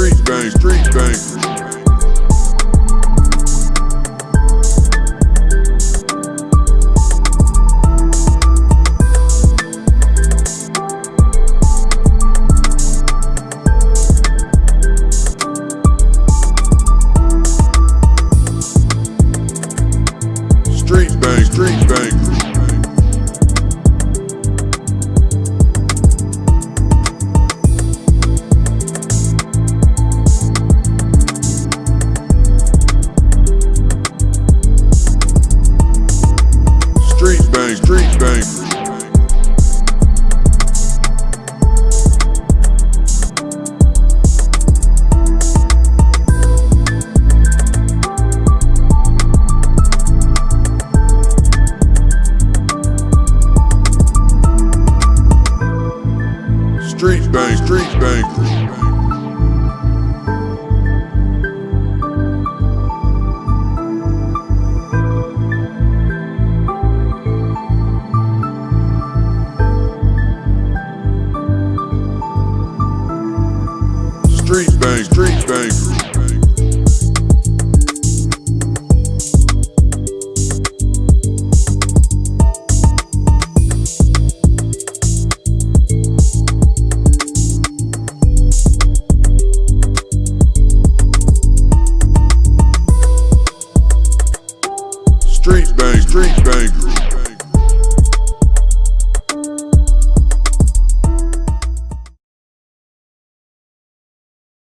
Street bang, street bang. Street bang, street bang. Street bang, street bang.